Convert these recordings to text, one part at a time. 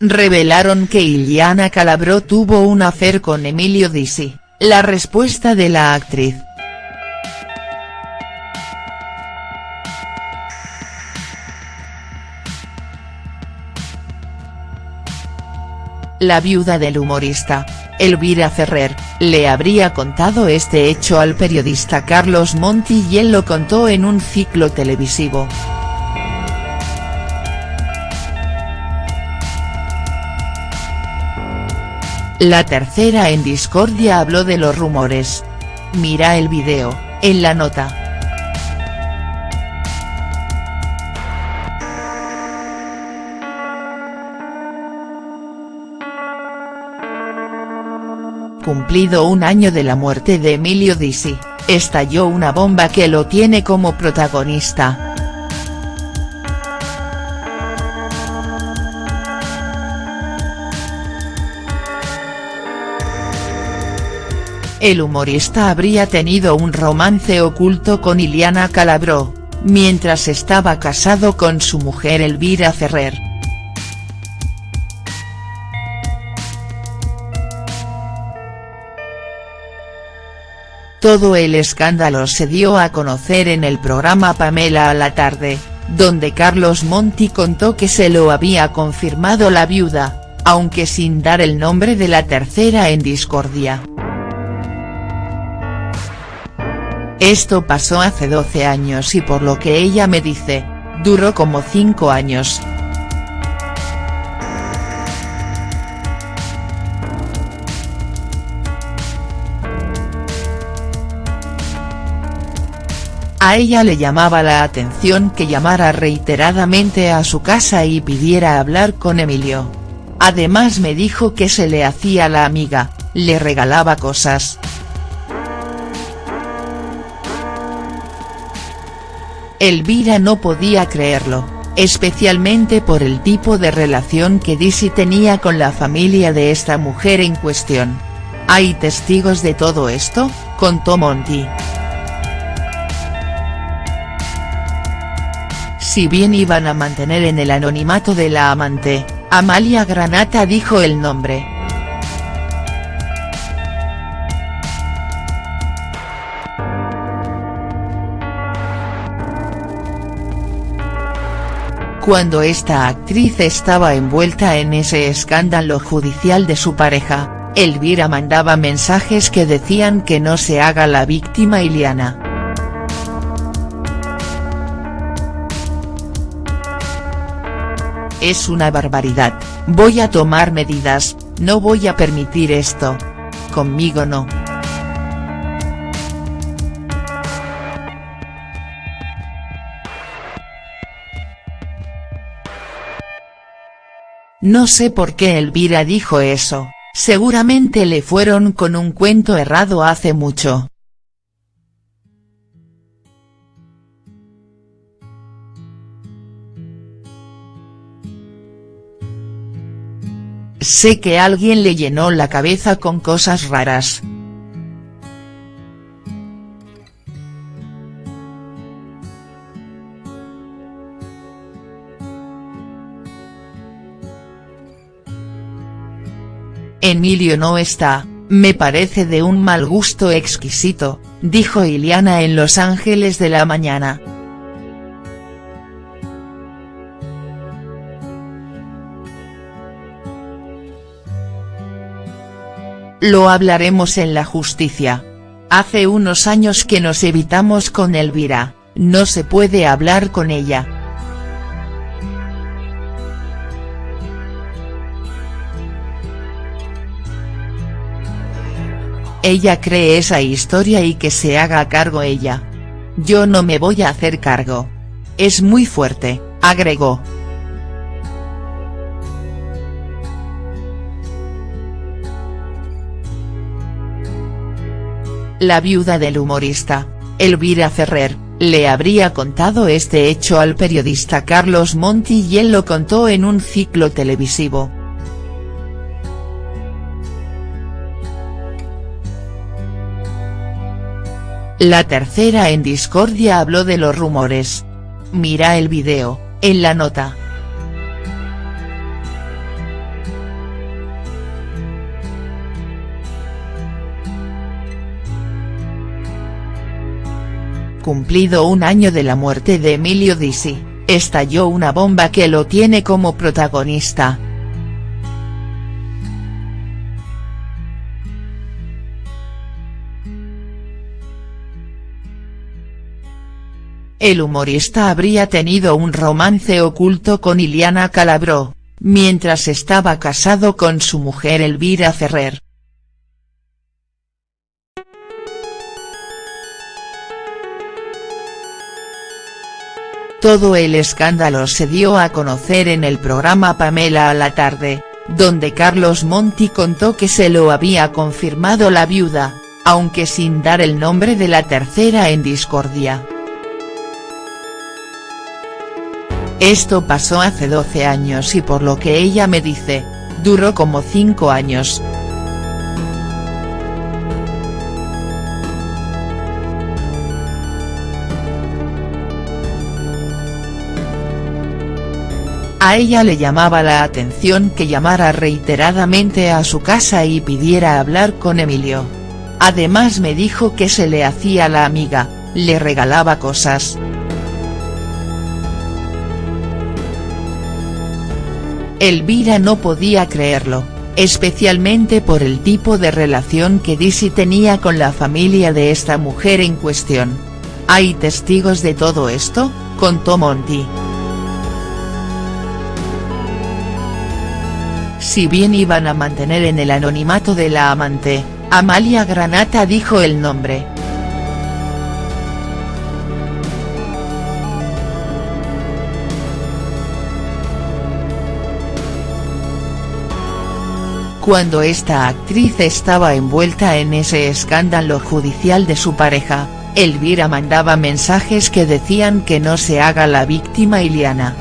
revelaron que Iliana Calabró tuvo un affair con Emilio Dizzi, la respuesta de la actriz. La viuda del humorista, Elvira Ferrer, le habría contado este hecho al periodista Carlos Monti y él lo contó en un ciclo televisivo. La tercera en discordia habló de los rumores. Mira el video, en la nota. Cumplido un año de la muerte de Emilio Dizzi, estalló una bomba que lo tiene como protagonista. El humorista habría tenido un romance oculto con Iliana Calabró, mientras estaba casado con su mujer Elvira Ferrer. Todo el escándalo se dio a conocer en el programa Pamela a la tarde, donde Carlos Monti contó que se lo había confirmado la viuda, aunque sin dar el nombre de la tercera en discordia. Esto pasó hace 12 años y por lo que ella me dice, duró como 5 años. A ella le llamaba la atención que llamara reiteradamente a su casa y pidiera hablar con Emilio. Además me dijo que se le hacía la amiga, le regalaba cosas. Elvira no podía creerlo, especialmente por el tipo de relación que Dizzy tenía con la familia de esta mujer en cuestión. ¿Hay testigos de todo esto?, contó Monty. Si bien iban a mantener en el anonimato de la amante, Amalia Granata dijo el nombre. Cuando esta actriz estaba envuelta en ese escándalo judicial de su pareja, Elvira mandaba mensajes que decían que no se haga la víctima Iliana. Es una barbaridad, voy a tomar medidas, no voy a permitir esto. Conmigo no. No sé por qué Elvira dijo eso, seguramente le fueron con un cuento errado hace mucho. Sé que alguien le llenó la cabeza con cosas raras. Emilio no está, me parece de un mal gusto exquisito, dijo Iliana en Los Ángeles de la Mañana. Lo hablaremos en la justicia. Hace unos años que nos evitamos con Elvira, no se puede hablar con ella. Ella cree esa historia y que se haga cargo ella. Yo no me voy a hacer cargo. Es muy fuerte, agregó. la viuda del humorista, Elvira Ferrer, le habría contado este hecho al periodista Carlos Monti y él lo contó en un ciclo televisivo. La tercera en discordia habló de los rumores. Mira el video, en la nota. Cumplido un año de la muerte de Emilio Disi, estalló una bomba que lo tiene como protagonista. El humorista habría tenido un romance oculto con Iliana Calabró, mientras estaba casado con su mujer Elvira Ferrer. Todo el escándalo se dio a conocer en el programa Pamela a la tarde, donde Carlos Monti contó que se lo había confirmado la viuda, aunque sin dar el nombre de la tercera en discordia. Esto pasó hace 12 años y por lo que ella me dice, duró como 5 años. A ella le llamaba la atención que llamara reiteradamente a su casa y pidiera hablar con Emilio. Además me dijo que se le hacía la amiga, le regalaba cosas. Elvira no podía creerlo, especialmente por el tipo de relación que Dizzy tenía con la familia de esta mujer en cuestión. ¿Hay testigos de todo esto?, contó Monty. Si bien iban a mantener en el anonimato de la amante, Amalia Granata dijo el nombre. Cuando esta actriz estaba envuelta en ese escándalo judicial de su pareja, Elvira mandaba mensajes que decían que no se haga la víctima Iliana.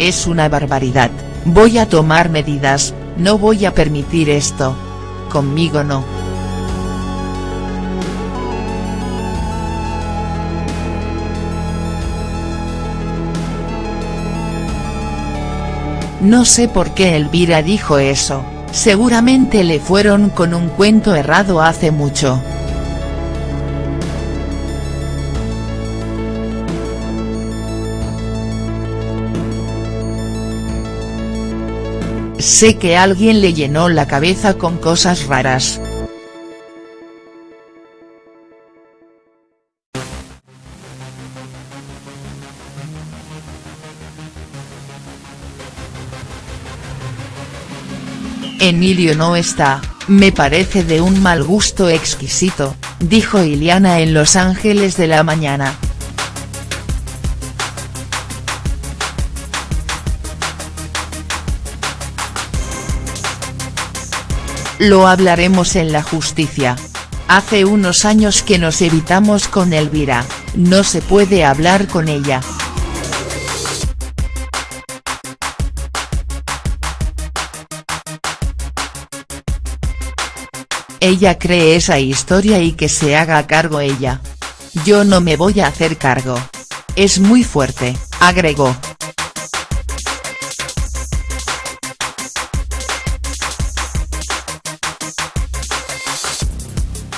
Es una barbaridad, voy a tomar medidas, no voy a permitir esto. Conmigo no. No sé por qué Elvira dijo eso, seguramente le fueron con un cuento errado hace mucho. Sé que alguien le llenó la cabeza con cosas raras. Emilio no está, me parece de un mal gusto exquisito, dijo Iliana en Los Ángeles de la Mañana. Lo hablaremos en la justicia. Hace unos años que nos evitamos con Elvira, no se puede hablar con ella. Ella cree esa historia y que se haga cargo ella. Yo no me voy a hacer cargo. Es muy fuerte, agregó.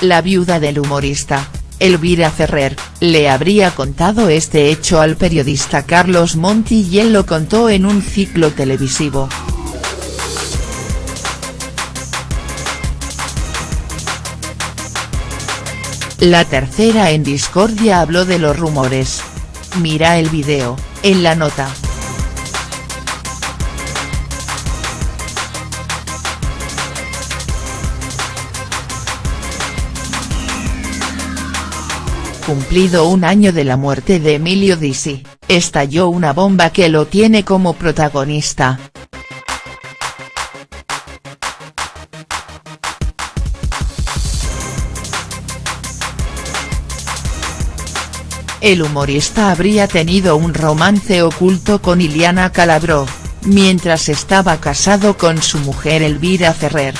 la viuda del humorista, Elvira Ferrer, le habría contado este hecho al periodista Carlos Monti y él lo contó en un ciclo televisivo. La tercera en discordia habló de los rumores. Mira el video, en la nota. cumplido un año de la muerte de Emilio Dizzy, estalló una bomba que lo tiene como protagonista. El humorista habría tenido un romance oculto con Iliana Calabró, mientras estaba casado con su mujer Elvira Ferrer.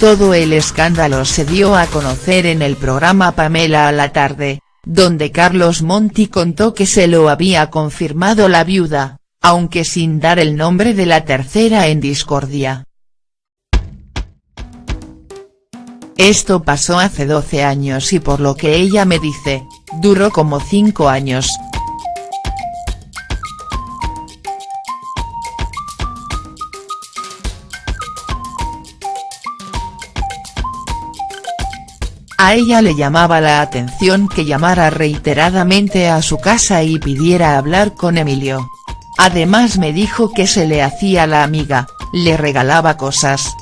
Todo el escándalo se dio a conocer en el programa Pamela a la tarde, donde Carlos Monti contó que se lo había confirmado la viuda, aunque sin dar el nombre de la tercera en discordia. Esto pasó hace 12 años y por lo que ella me dice, duró como 5 años. A ella le llamaba la atención que llamara reiteradamente a su casa y pidiera hablar con Emilio. Además me dijo que se le hacía la amiga, le regalaba cosas.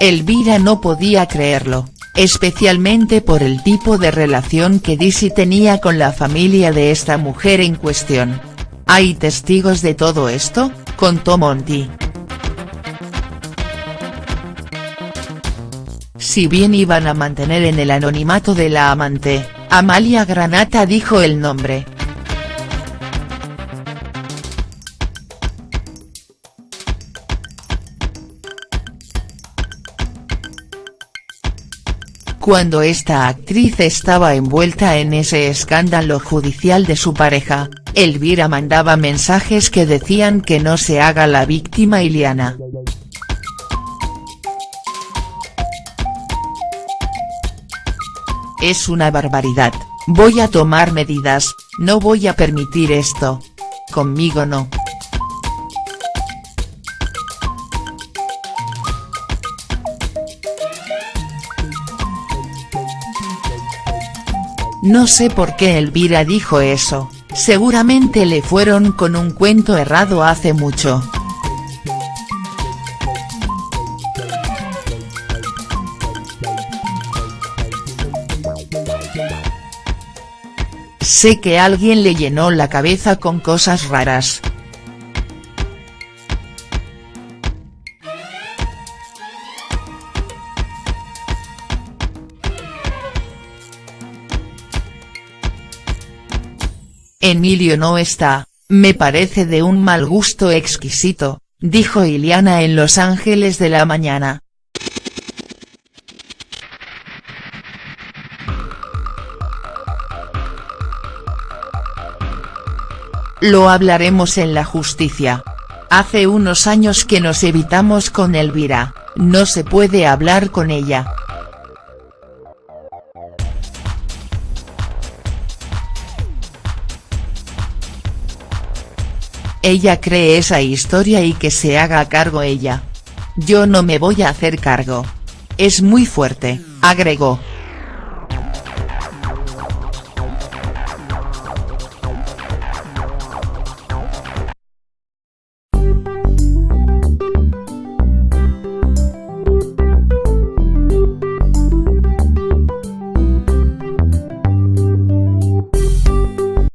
Elvira no podía creerlo, especialmente por el tipo de relación que Dizzy tenía con la familia de esta mujer en cuestión. ¿Hay testigos de todo esto?, contó Monty. Si bien iban a mantener en el anonimato de la amante, Amalia Granata dijo el nombre. Cuando esta actriz estaba envuelta en ese escándalo judicial de su pareja, Elvira mandaba mensajes que decían que no se haga la víctima Iliana. Es una barbaridad, voy a tomar medidas, no voy a permitir esto. Conmigo no. No sé por qué Elvira dijo eso, seguramente le fueron con un cuento errado hace mucho. Sé que alguien le llenó la cabeza con cosas raras. Emilio no está, me parece de un mal gusto exquisito, dijo Iliana en Los Ángeles de la Mañana. Lo hablaremos en la justicia. Hace unos años que nos evitamos con Elvira, no se puede hablar con ella. Ella cree esa historia y que se haga cargo ella. Yo no me voy a hacer cargo. Es muy fuerte, agregó.